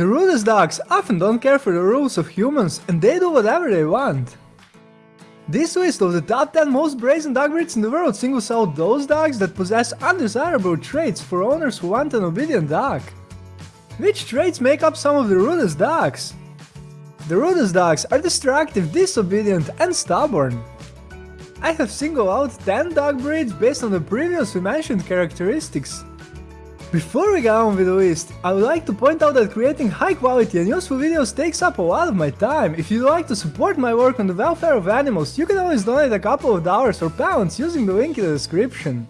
The rudest dogs often don't care for the rules of humans and they do whatever they want. This list of the top 10 most brazen dog breeds in the world singles out those dogs that possess undesirable traits for owners who want an obedient dog. Which traits make up some of the rudest dogs? The rudest dogs are destructive, disobedient and stubborn. I have singled out 10 dog breeds based on the previously mentioned characteristics. Before we get on with the list, I would like to point out that creating high quality and useful videos takes up a lot of my time. If you'd like to support my work on the welfare of animals, you can always donate a couple of dollars or pounds using the link in the description.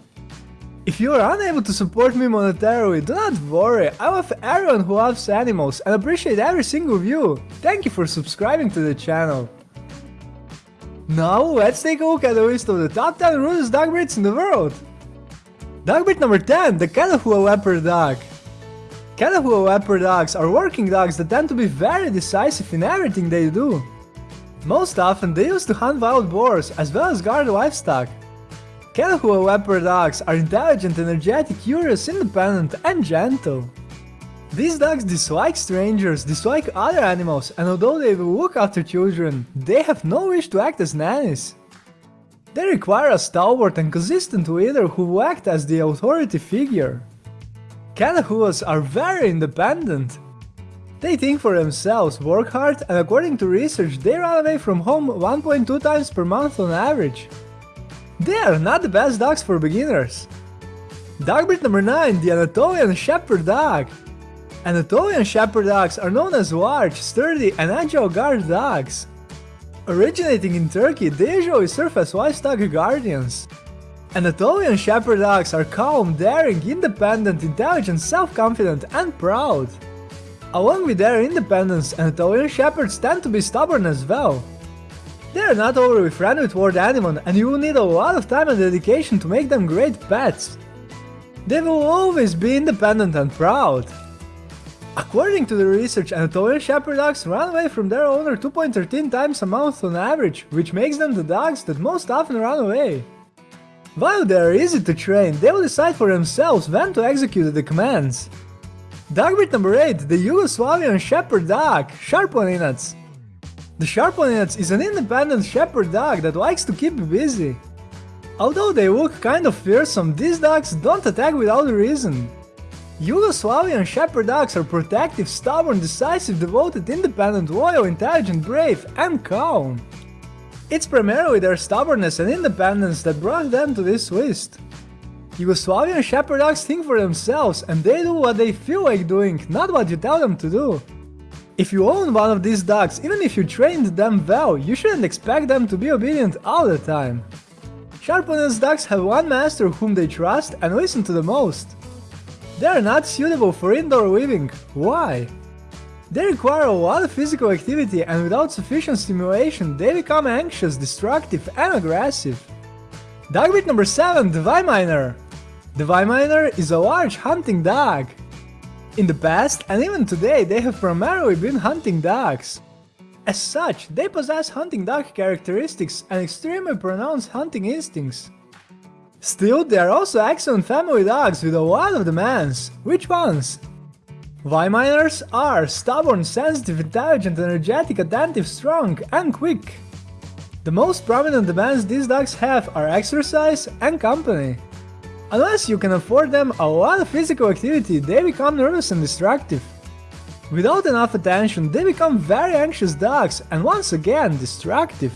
If you are unable to support me monetarily, do not worry, I love everyone who loves animals and appreciate every single view. Thank you for subscribing to the channel. Now let's take a look at the list of the top 10 rudest dog breeds in the world. Dog breed number 10, the Catahoula Leopard Dog. Catahoula Leopard dogs are working dogs that tend to be very decisive in everything they do. Most often they used to hunt wild boars as well as guard livestock. Catahoula Leopard dogs are intelligent, energetic, curious, independent and gentle. These dogs dislike strangers, dislike other animals, and although they will look after children, they have no wish to act as nannies. They require a stalwart and consistent leader who will act as the authority figure. Catahoulas are very independent. They think for themselves, work hard, and according to research, they run away from home 1.2 times per month on average. They are not the best dogs for beginners. Dog breed number 9, the Anatolian Shepherd Dog. Anatolian Shepherd Dogs are known as large, sturdy, and agile guard dogs. Originating in Turkey, they usually serve as livestock guardians. Anatolian Shepherd Dogs are calm, daring, independent, intelligent, self-confident, and proud. Along with their independence, Anatolian Shepherds tend to be stubborn as well. They are not overly friendly toward anyone and you will need a lot of time and dedication to make them great pets. They will always be independent and proud. According to the research, Anatolian Shepherd dogs run away from their owner 2.13 times a month on average, which makes them the dogs that most often run away. While they are easy to train, they will decide for themselves when to execute the commands. Dog breed number 8, the Yugoslavian Shepherd Dog, Sarplaninac. The Sarplaninac is an independent shepherd dog that likes to keep busy. Although they look kind of fearsome, these dogs don't attack without a reason. Yugoslavian Shepherd dogs are protective, stubborn, decisive, devoted, independent, loyal, intelligent, brave, and calm. It's primarily their stubbornness and independence that brought them to this list. Yugoslavian Shepherd dogs think for themselves and they do what they feel like doing, not what you tell them to do. If you own one of these dogs, even if you trained them well, you shouldn't expect them to be obedient all the time. Sarplaninac dogs have one master whom they trust and listen to the most. They are not suitable for indoor living. Why? They require a lot of physical activity and without sufficient stimulation they become anxious, destructive and aggressive. Dog breed number 7, the Weimaraner. The Weimaraner is a large hunting dog. In the past and even today they have primarily been hunting dogs. As such, they possess hunting dog characteristics and extremely pronounced hunting instincts. Still, they are also excellent family dogs with a lot of demands. Which ones? Weimaraners are stubborn, sensitive, intelligent, energetic, attentive, strong, and quick. The most prominent demands these dogs have are exercise and company. Unless you can afford them a lot of physical activity, they become nervous and destructive. Without enough attention, they become very anxious dogs and once again destructive.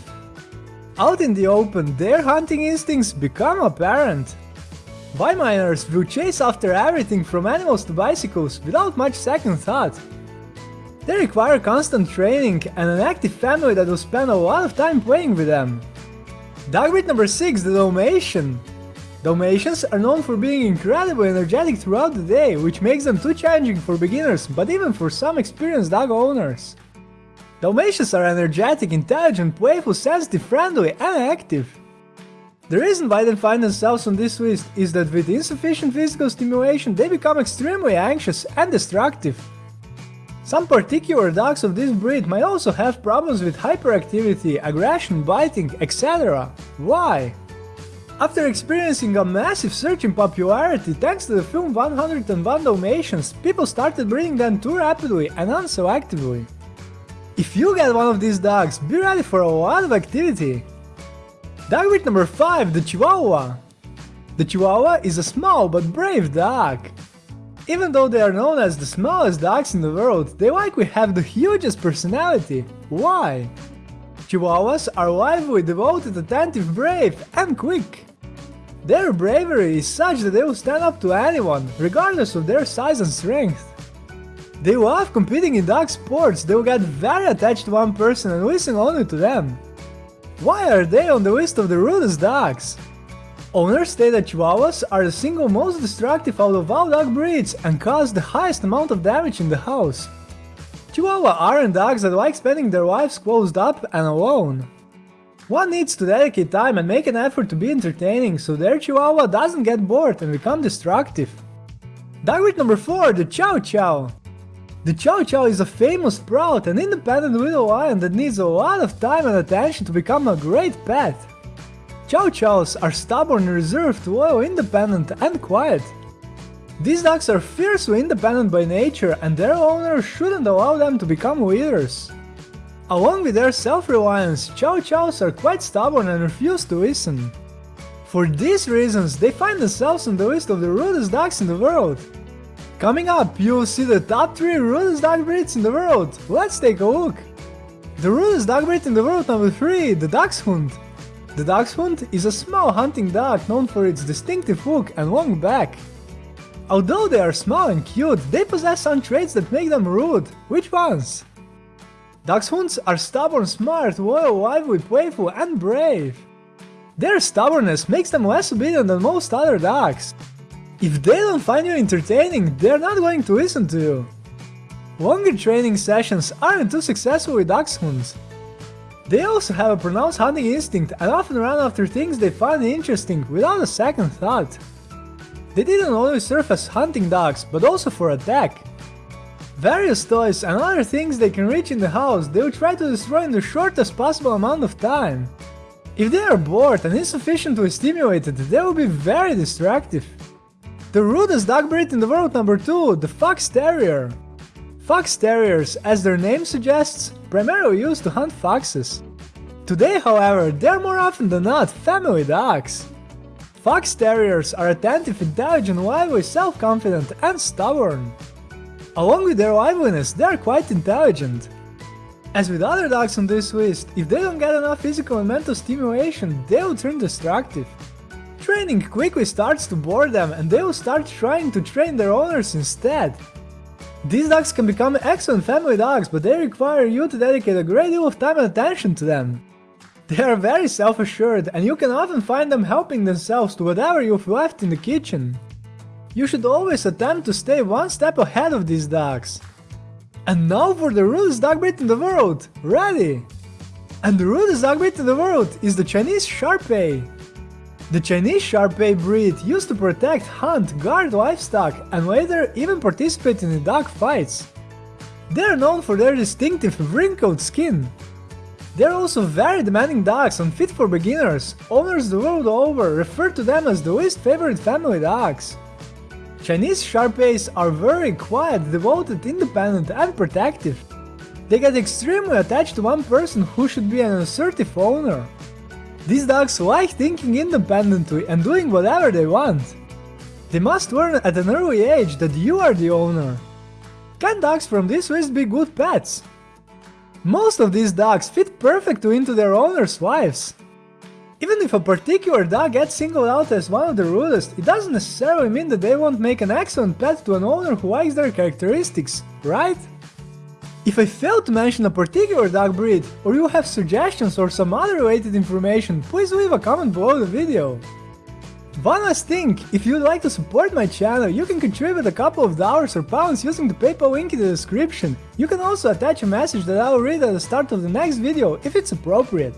Out in the open, their hunting instincts become apparent. Weimaraners will chase after everything from animals to bicycles without much second thought. They require constant training and an active family that will spend a lot of time playing with them. Dog breed number 6, the Dalmatian. Dalmatians are known for being incredibly energetic throughout the day, which makes them too challenging for beginners, but even for some experienced dog owners. Dalmatians are energetic, intelligent, playful, sensitive, friendly, and active. The reason why they find themselves on this list is that with insufficient physical stimulation they become extremely anxious and destructive. Some particular dogs of this breed might also have problems with hyperactivity, aggression, biting, etc. Why? After experiencing a massive surge in popularity thanks to the film 101 Dalmatians, people started breeding them too rapidly and unselectively. If you get one of these dogs, be ready for a lot of activity. Dog breed number 5, the Chihuahua. The Chihuahua is a small but brave dog. Even though they are known as the smallest dogs in the world, they likely have the hugest personality. Why? Chihuahuas are lively, devoted, attentive, brave, and quick. Their bravery is such that they will stand up to anyone, regardless of their size and strength. They love competing in dog sports, they will get very attached to one person and listen only to them. Why are they on the list of the rudest dogs? Owners state that Chihuahuas are the single most destructive out of all dog breeds and cause the highest amount of damage in the house. Chihuahua aren't dogs that like spending their lives closed up and alone. One needs to dedicate time and make an effort to be entertaining so their Chihuahua doesn't get bored and become destructive. Dog breed number 4, the Chow Chow. The Chow Chow is a famous, proud and independent little lion that needs a lot of time and attention to become a great pet. Chow Chows are stubborn, reserved, loyal, independent and quiet. These dogs are fiercely independent by nature and their owners shouldn't allow them to become leaders. Along with their self-reliance, Chow Chows are quite stubborn and refuse to listen. For these reasons, they find themselves on the list of the rudest dogs in the world. Coming up, you will see the top 3 rudest dog breeds in the world. Let's take a look. The rudest dog breed in the world number 3, the Dachshund. The Dachshund is a small hunting dog known for its distinctive look and long back. Although they are small and cute, they possess some traits that make them rude. Which ones? Dachshunds are stubborn, smart, loyal, lively, playful and brave. Their stubbornness makes them less obedient than most other dogs. If they don't find you entertaining, they're not going to listen to you. Longer training sessions aren't too successful with dachshunds. They also have a pronounced hunting instinct and often run after things they find interesting without a second thought. They didn't only serve as hunting dogs, but also for attack. Various toys and other things they can reach in the house they will try to destroy in the shortest possible amount of time. If they are bored and insufficiently stimulated, they will be very destructive. The rudest dog breed in the world number 2, the Fox Terrier. Fox Terriers, as their name suggests, primarily used to hunt foxes. Today, however, they are more often than not family dogs. Fox Terriers are attentive, intelligent, lively, self-confident and stubborn. Along with their liveliness, they are quite intelligent. As with other dogs on this list, if they don't get enough physical and mental stimulation, they will turn destructive. Training quickly starts to bore them and they will start trying to train their owners instead. These dogs can become excellent family dogs, but they require you to dedicate a great deal of time and attention to them. They are very self-assured and you can often find them helping themselves to whatever you've left in the kitchen. You should always attempt to stay one step ahead of these dogs. And now for the rudest dog breed in the world, ready! And the rudest dog breed in the world is the Chinese Shar-Pei. The Chinese Shar-Pei breed used to protect, hunt, guard livestock and later even participate in dog fights. They are known for their distinctive wrinkled skin, they're also very demanding dogs and fit for beginners. Owners the world over refer to them as the least favorite family dogs. Chinese Shar-Peis are very quiet, devoted, independent and protective. They get extremely attached to one person who should be an assertive owner. These dogs like thinking independently and doing whatever they want. They must learn at an early age that you are the owner. Can dogs from this list be good pets? Most of these dogs fit perfectly into their owner's lives. Even if a particular dog gets singled out as one of the rudest, it doesn't necessarily mean that they won't make an excellent pet to an owner who likes their characteristics, right? If I failed to mention a particular dog breed, or you have suggestions or some other related information, please leave a comment below the video. One last thing, if you'd like to support my channel, you can contribute a couple of dollars or pounds using the PayPal link in the description. You can also attach a message that I'll read at the start of the next video if it's appropriate.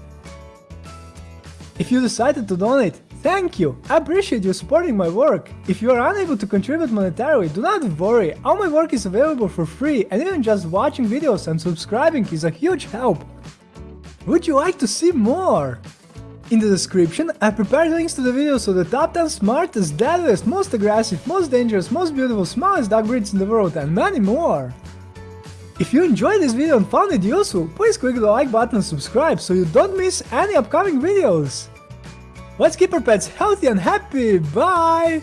If you decided to donate, thank you! I appreciate you supporting my work. If you are unable to contribute monetarily, do not worry, all my work is available for free and even just watching videos and subscribing is a huge help. Would you like to see more? In the description, I prepared links to the videos of the top 10 smartest, deadliest, most aggressive, most dangerous, most beautiful, smallest dog breeds in the world and many more. If you enjoyed this video and found it useful, please click the like button and subscribe so you don't miss any upcoming videos. Let's keep our pets healthy and happy, bye!